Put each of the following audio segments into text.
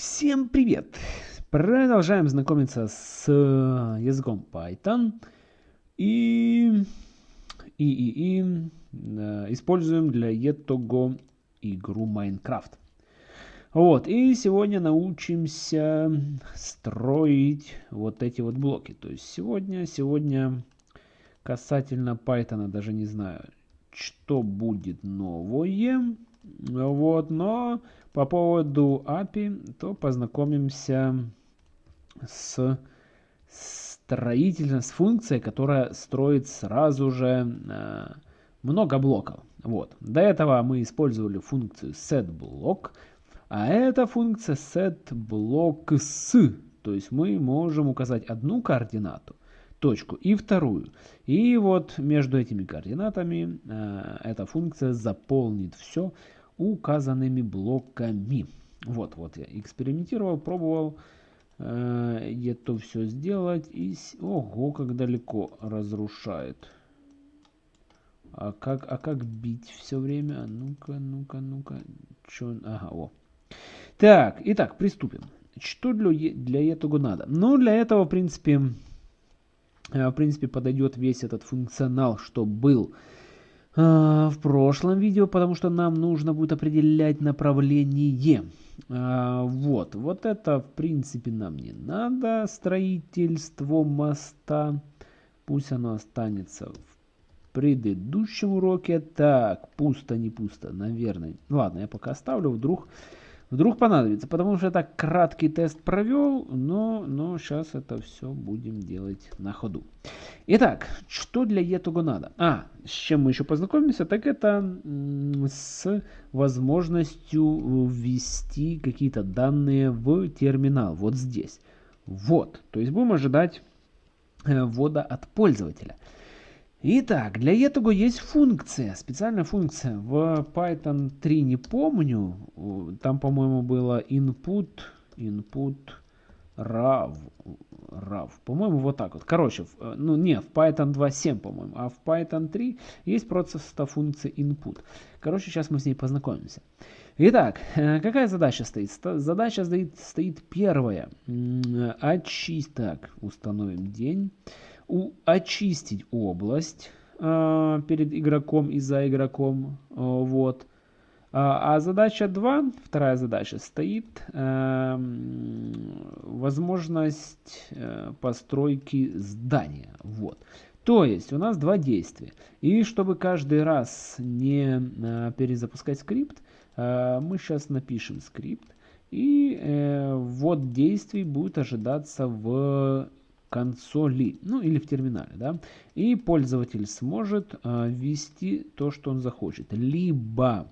Всем привет! Продолжаем знакомиться с э, языком Python и, и, и, и э, используем для этого игру Minecraft. Вот, и сегодня научимся строить вот эти вот блоки. То есть сегодня, сегодня касательно Python даже не знаю, что будет новое. Вот, но по поводу API, то познакомимся с строительством, с функцией, которая строит сразу же э, много блоков. Вот. До этого мы использовали функцию setBlock, а эта функция setBlockS. То есть мы можем указать одну координату, точку и вторую. И вот между этими координатами э, эта функция заполнит все указанными блоками. Вот, вот я экспериментировал, пробовал э, это все сделать. И, ого, как далеко разрушает. А как, а как бить все время? Ну-ка, ну-ка, ну-ка. Чё? Ага, о. Так, итак, приступим. Что для, для этого надо? Ну, для этого, в принципе, э, в принципе, подойдет весь этот функционал, что был а, в прошлом видео, потому что нам нужно будет определять направление. А, вот, вот это, в принципе, нам не надо. Строительство моста. Пусть оно останется в предыдущем уроке. Так, пусто, не пусто, наверное. Ладно, я пока оставлю, вдруг Вдруг понадобится, потому что я так краткий тест провел, но, но сейчас это все будем делать на ходу. Итак, что для этого надо? А, с чем мы еще познакомимся, так это с возможностью ввести какие-то данные в терминал, вот здесь. Вот, то есть будем ожидать э, ввода от пользователя. Итак, для этого есть функция, специальная функция. В Python 3 не помню, там, по-моему, было input, input raw, raw. По-моему, вот так вот. Короче, ну не, в Python 2.7, по-моему, а в Python 3 есть просто функция input. Короче, сейчас мы с ней познакомимся. Итак, э, какая задача стоит? Задача стоит, стоит первая. Очисть, так, установим день у, очистить область э, перед игроком и за игроком. Э, вот. А, а задача 2, вторая задача, стоит э, возможность э, постройки здания. Вот. То есть у нас два действия. И чтобы каждый раз не э, перезапускать скрипт, э, мы сейчас напишем скрипт. И э, ввод действий будет ожидаться в консоли, ну или в терминале, да, и пользователь сможет э, ввести то, что он захочет. Либо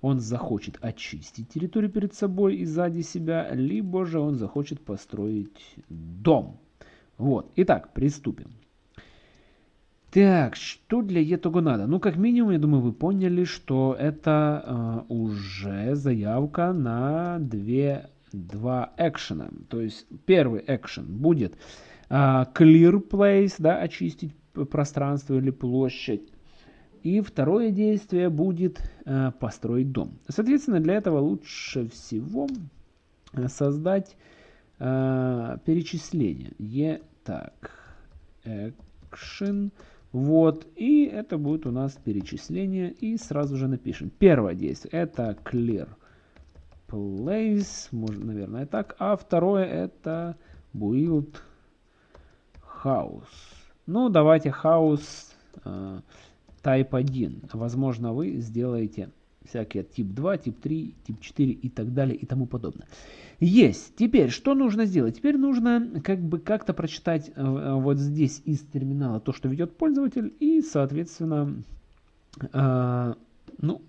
он захочет очистить территорию перед собой и сзади себя, либо же он захочет построить дом. Вот, итак, приступим. Так, что для этого надо? Ну, как минимум, я думаю, вы поняли, что это э, уже заявка на две, два экшена. То есть первый экшен будет clear place, да, очистить пространство или площадь. И второе действие будет э, построить дом. Соответственно, для этого лучше всего э, создать перечисление. E, так, action, вот, и это будет у нас перечисление, и сразу же напишем. Первое действие это clear place, можно, наверное, так, а второе это build house. Ну, давайте house э, type 1. Возможно, вы сделаете всякие тип 2, тип 3, тип 4 и так далее и тому подобное. Есть. Теперь, что нужно сделать? Теперь нужно как бы как-то прочитать э, вот здесь из терминала то, что ведет пользователь, и, соответственно, э, ну,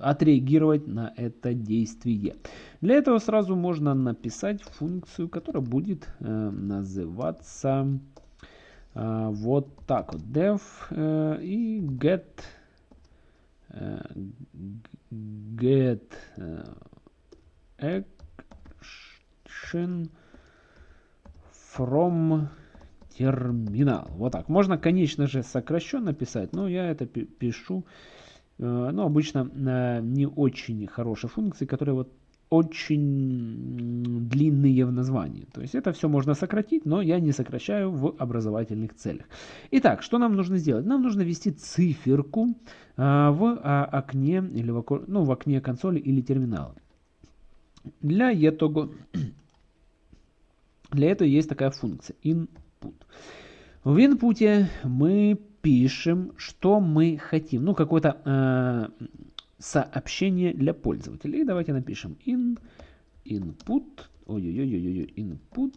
отреагировать на это действие. Для этого сразу можно написать функцию, которая будет э, называться э, вот так вот. def э, и get э, get э, action from терминал. Вот так. Можно, конечно же, сокращенно писать, но я это пишу, э, ну, обычно не очень хорошие функции, которые вот очень длинные в названии. То есть это все можно сократить, но я не сокращаю в образовательных целях. Итак, что нам нужно сделать? Нам нужно ввести циферку а, в а, окне или в, ну, в окне консоли или терминала. Для этого, для этого есть такая функция input. В input мы пишем, что мы хотим. Ну, какое-то э, сообщение для пользователей. Давайте напишем in, input, ой-ой-ой, input,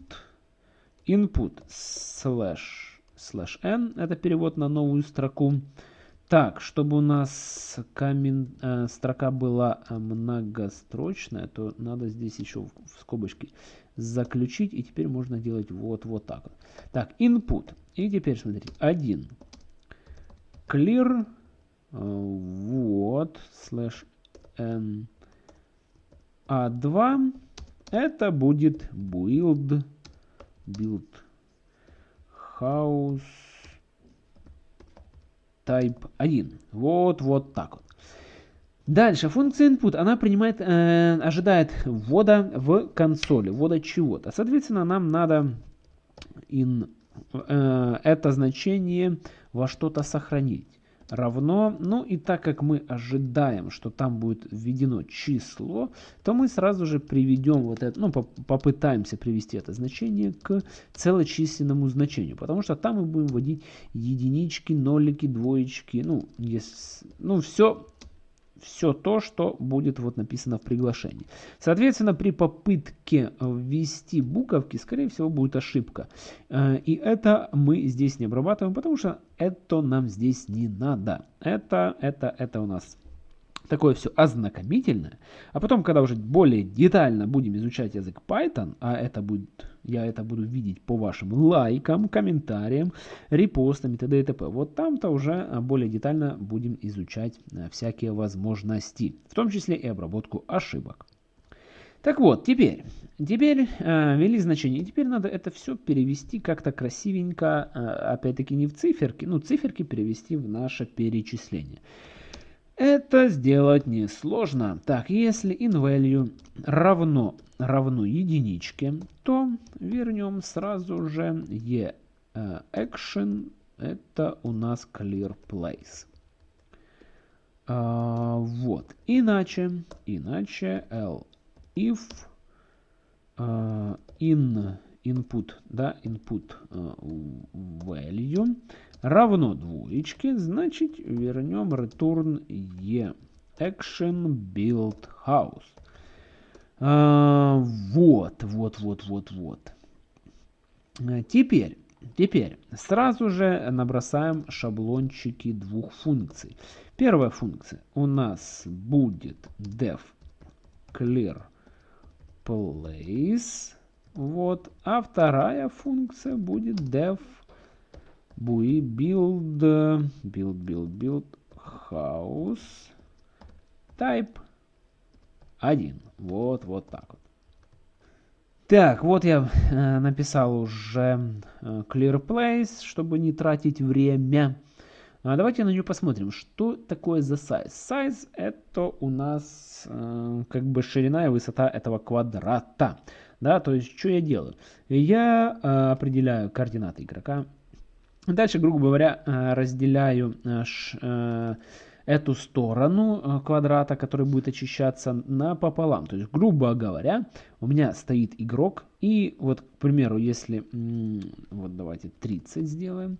input slash, slash n, это перевод на новую строку. Так, чтобы у нас камен, э, строка была многострочная, то надо здесь еще в, в скобочке заключить. И теперь можно делать вот, вот так. Так, input. И теперь смотрите, 1. Clear вот, слэш n. А 2 это будет build, build house type 1. Вот, вот так вот. Дальше, функция input, она принимает, э, ожидает ввода в консоли, ввода чего-то. Соответственно, нам надо in, э, это значение во что-то сохранить. Равно, ну и так как мы ожидаем, что там будет введено число, то мы сразу же приведем вот это, ну попытаемся привести это значение к целочисленному значению, потому что там мы будем вводить единички, нолики, двоечки, ну, есть, ну все все то, что будет вот написано в приглашении. Соответственно, при попытке ввести буковки, скорее всего, будет ошибка. Э, и это мы здесь не обрабатываем, потому что это нам здесь не надо. Это, это, это у нас такое все ознакомительное. А потом, когда уже более детально будем изучать язык Python, а это будет, я это буду видеть по вашим лайкам, комментариям, репостам и т.д. и т.п. Вот там-то уже а, более детально будем изучать а, всякие возможности, в том числе и обработку ошибок. Так вот, теперь, теперь э, ввели значение. Теперь надо это все перевести как-то красивенько, э, опять-таки не в циферки, ну циферки перевести в наше перечисление. Это сделать несложно. Так, если inValue равно, равно единичке, то вернем сразу же e action. Это у нас clear place. А, вот. Иначе, иначе L if uh, in input, да, input uh, value равно двоечке, значит вернем return e action build house. А, вот, вот, вот, вот, вот. А, теперь, теперь сразу же набросаем шаблончики двух функций. Первая функция у нас будет def clear place. Вот. А вторая функция будет def Буи build, build, build, build, house, type 1. Вот, вот так вот. Так, вот я э, написал уже э, clear place, чтобы не тратить время. А давайте на нее посмотрим, что такое за size. Size это у нас э, как бы ширина и высота этого квадрата. Да, то есть что я делаю? Я э, определяю координаты игрока Дальше, грубо говоря, э, разделяю э, э, эту сторону квадрата, который будет очищаться, напополам. То есть, грубо говоря, у меня стоит игрок, и вот, к примеру, если, вот давайте 30 сделаем,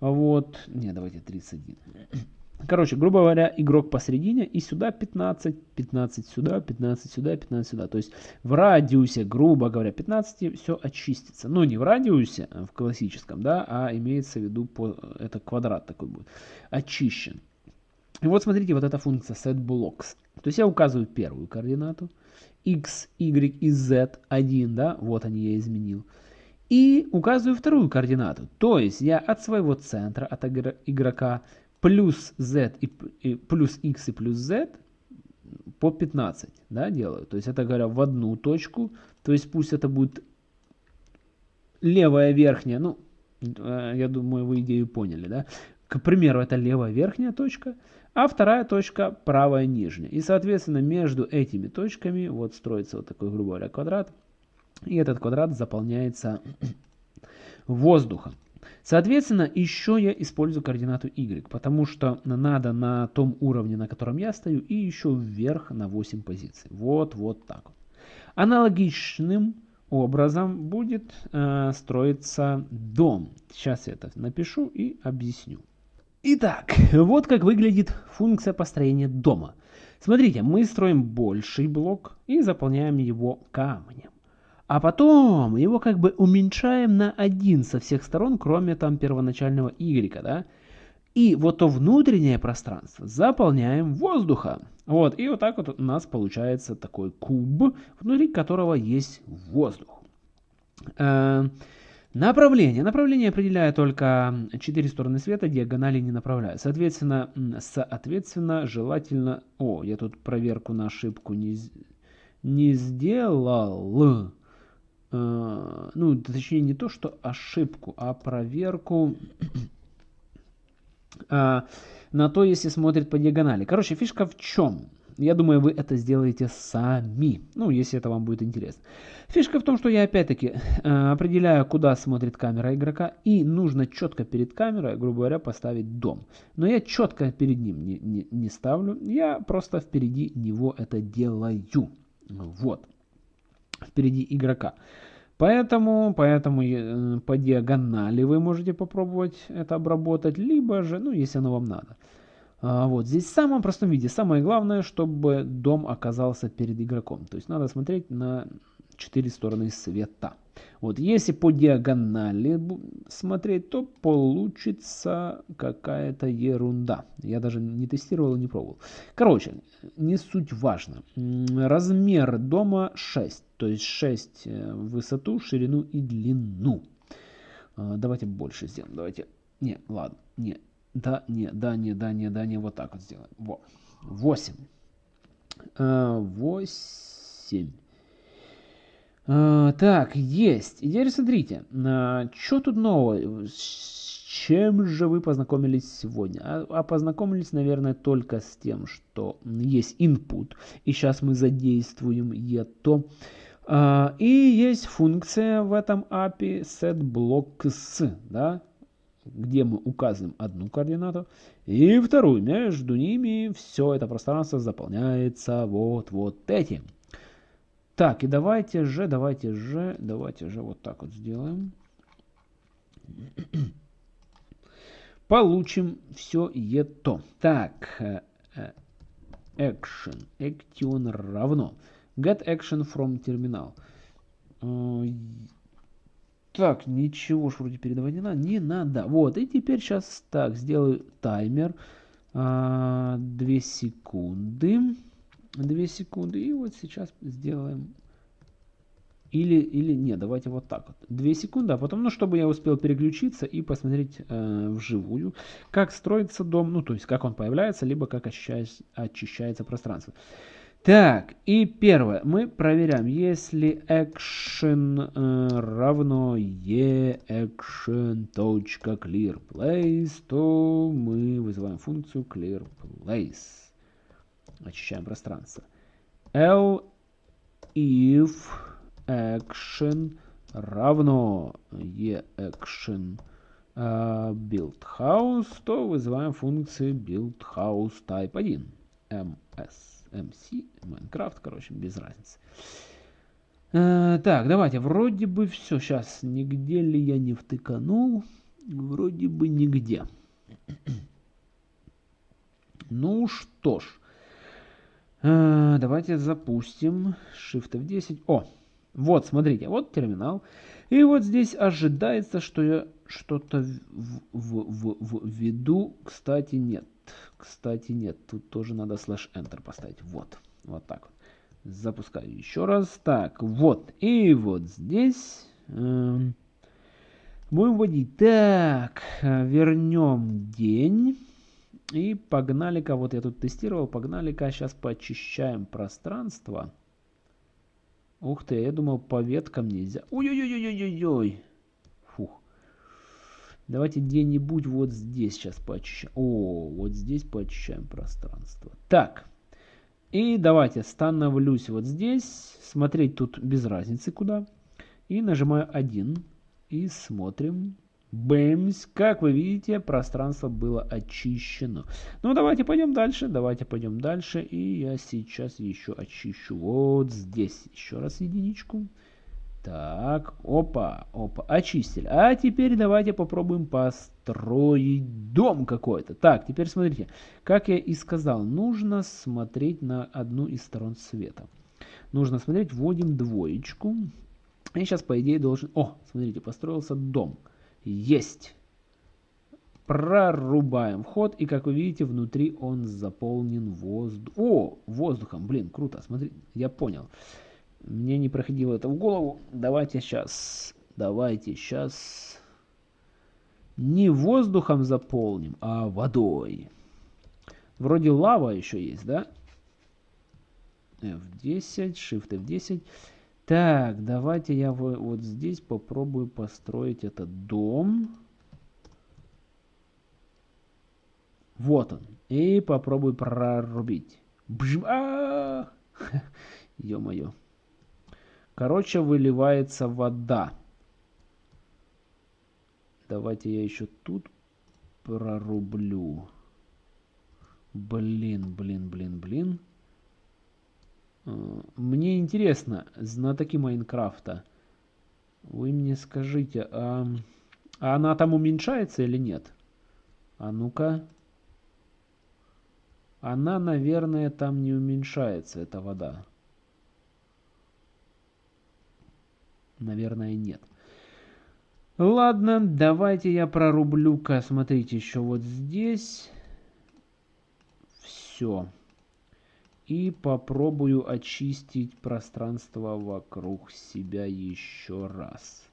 вот, не, давайте 31. Короче, грубо говоря, игрок посередине и сюда 15, 15 сюда, 15 сюда, 15 сюда. То есть в радиусе, грубо говоря, 15 все очистится. Но не в радиусе в классическом, да, а имеется в виду, по, это квадрат такой будет, очищен. И вот смотрите, вот эта функция setBlocks. То есть я указываю первую координату, x, y и z 1, да, вот они я изменил. И указываю вторую координату. То есть я от своего центра, от игрока, плюс z и, и плюс x и плюс z по 15 да, делаю. То есть это говоря в одну точку. То есть пусть это будет левая верхняя. Ну, э, я думаю, вы идею поняли. Да? К примеру, это левая верхняя точка. а вторая точка правая нижняя. И, соответственно, между этими точками вот строится вот такой, грубо говоря, квадрат. И этот квадрат заполняется воздухом. Соответственно, еще я использую координату y, потому что надо на том уровне, на котором я стою, и еще вверх на 8 позиций. Вот, вот так. Аналогичным образом будет э, строиться дом. Сейчас я это напишу и объясню. Итак, вот как выглядит функция построения дома. Смотрите, мы строим больший блок и заполняем его камнем. А потом его как бы уменьшаем на 1 со всех сторон, кроме там первоначального y, да? И вот то внутреннее пространство заполняем воздухом. Вот, и вот так вот у нас получается такой куб, внутри которого есть воздух. Э, направление. Направление определяет только четыре стороны света, диагонали не направляю. Соответственно, соответственно, желательно... О, я тут проверку на ошибку не, не сделал. Э, ну, точнее, не то, что ошибку, а проверку э, на то, если смотрит по диагонали. Короче, фишка в чем? Я думаю, вы это сделаете сами, ну, если это вам будет интересно. Фишка в том, что я опять-таки э, определяю, куда смотрит камера игрока, и нужно четко перед камерой, грубо говоря, поставить дом. Но я четко перед ним не, не, не ставлю, я просто впереди него это делаю. Вот впереди игрока. Поэтому, поэтому э, по диагонали вы можете попробовать это обработать, либо же, ну, если оно вам надо. А, вот здесь в самом простом виде. Самое главное, чтобы дом оказался перед игроком. То есть надо смотреть на четыре стороны света. Вот, если по диагонали смотреть, то получится какая-то ерунда. Я даже не тестировал и не пробовал. Короче, не суть важно. Размер дома 6. То есть 6 э, в высоту, ширину и длину. А, давайте больше сделаем. Давайте. Не, ладно. Не. Да, не, да, не, да, не, да, не. Вот так вот сделаем. Во. 8. 8. А, так, есть. И теперь смотрите, а, что тут нового? С чем же вы познакомились сегодня? А, а познакомились, наверное, только с тем, что есть input, и сейчас мы задействуем это. И есть функция в этом API setBlocks, да, где мы указываем одну координату и вторую. Между ними все это пространство заполняется вот, вот этим. Так, и давайте же, давайте же, давайте же вот так вот сделаем. Получим все это. Так, э, э, action, action равно get action from terminal. Э, так, ничего ж вроде передавать не надо. Не надо. Вот, и теперь сейчас так, сделаю таймер. 2 секунды. 2 секунды. И вот сейчас сделаем... Или, или нет, давайте вот так вот. 2 секунды, а потом, ну, чтобы я успел переключиться и посмотреть э, вживую, как строится дом, ну, то есть, как он появляется, либо как очищается, очищается пространство. Так, и первое. Мы проверяем, если action э, равно e action.clearPlace, то мы вызываем функцию clearPlace. Очищаем пространство. L if action равно e action uh, build house, то вызываем функцию build house type 1 ms mc minecraft короче без разницы. Uh, так давайте вроде бы все сейчас нигде ли я не втыканул? Вроде бы нигде. Ну что ж давайте запустим shift f10 о вот, смотрите, вот терминал. И вот здесь ожидается, что я что-то введу. Кстати, нет. Кстати, нет. Тут тоже надо слэш enter поставить. Вот. Вот так вот. Запускаю еще раз. Так, вот. И вот здесь... Э, будем вводить. Так, вернем день. И погнали-ка. Вот я тут тестировал. Погнали-ка. Сейчас почищаем пространство. Ух ты, я думал по веткам нельзя. Ой-ой-ой-ой-ой-ой. Фух. Давайте где-нибудь вот здесь сейчас поочищаем. О, вот здесь поочищаем пространство. Так. И давайте становлюсь вот здесь. Смотреть тут без разницы куда. И нажимаю 1. И смотрим. Бэмс. Как вы видите, пространство было очищено. Ну, давайте пойдем дальше. Давайте пойдем дальше. И я сейчас еще очищу вот здесь. Еще раз единичку. Так, опа, опа, очистили. А теперь давайте попробуем построить дом какой-то. Так, теперь смотрите, как я и сказал, нужно смотреть на одну из сторон света. Нужно смотреть, вводим двоечку. И сейчас, по идее, должен... О, смотрите, построился дом. Есть. Прорубаем вход, и, как вы видите, внутри он заполнен воздухом. О, воздухом, блин, круто, смотри, я понял. Мне не проходило это в голову. Давайте сейчас, давайте сейчас не воздухом заполним, а водой. Вроде лава еще есть, да? F10, Shift F10. Так, давайте я вот здесь попробую построить этот дом. Вот он. И попробую прорубить. Ё-моё. Короче, выливается вода. Давайте я еще тут прорублю. Блин, блин, блин, блин. Э, мне интересно, знатоки Майнкрафта, вы мне скажите, а, а она там уменьшается или нет? А ну-ка. Она, наверное, там не уменьшается, эта вода. Наверное, нет. Ладно, давайте я прорублю-ка. Смотрите, еще вот здесь. Все. И попробую очистить пространство вокруг себя еще раз.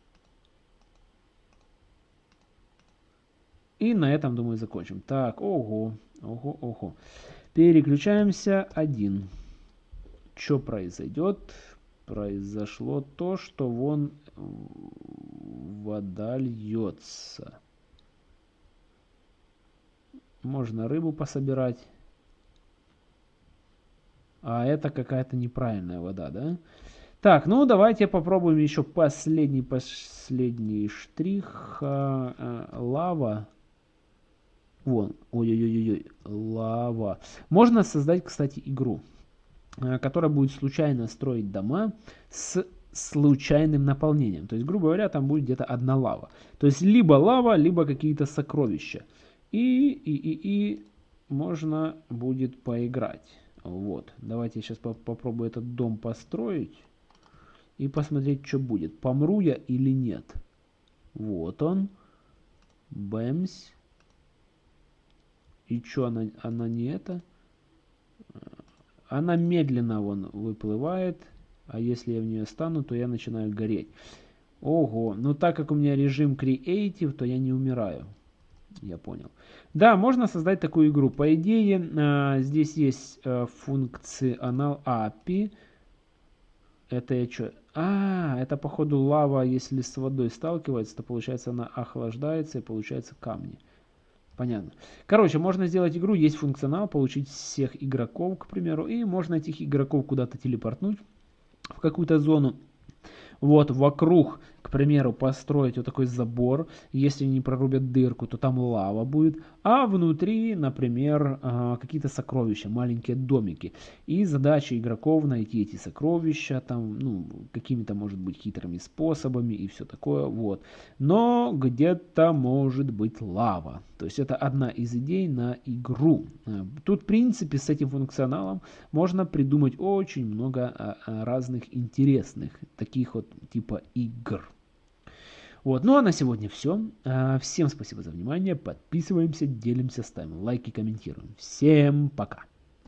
И на этом, думаю, закончим. Так, ого, ого, ого. Переключаемся один. Что произойдет? произошло то, что вон вода льется. Можно рыбу пособирать. А это какая-то неправильная вода, да? Так, ну давайте попробуем еще последний, последний штрих. А, а, лава. Вон, ой-ой-ой-ой, лава. Можно создать, кстати, игру. Э, которая будет случайно строить дома с случайным наполнением. То есть, грубо говоря, там будет где-то одна лава. То есть, либо лава, либо какие-то сокровища. И, и, и, и можно будет поиграть. Вот. Давайте я сейчас по попробую этот дом построить. И посмотреть, что будет. Помру я или нет. Вот он. Бэмс. И что, она, она не это? Она медленно вон выплывает, а если я в нее стану, то я начинаю гореть. Ого, но так как у меня режим Creative, то я не умираю. Я понял. Да, можно создать такую игру. По идее, э, здесь есть э, функционал API. Это я что? А, это походу лава, если с водой сталкивается, то получается она охлаждается и получается камни. Понятно. Короче, можно сделать игру, есть функционал, получить всех игроков, к примеру, и можно этих игроков куда-то телепортнуть в какую-то зону. Вот, вокруг к примеру, построить вот такой забор. Если не прорубят дырку, то там лава будет. А внутри, например, а, какие-то сокровища, маленькие домики. И задача игроков найти эти сокровища, там, ну, какими-то, может быть, хитрыми способами и все такое, вот. Но где-то может быть лава. То есть это одна из идей на игру. А, тут, в принципе, с этим функционалом можно придумать очень много а, разных интересных таких вот типа игр. Вот, ну а на сегодня все. А, всем спасибо за внимание. Подписываемся, делимся, ставим лайки, комментируем. Всем пока.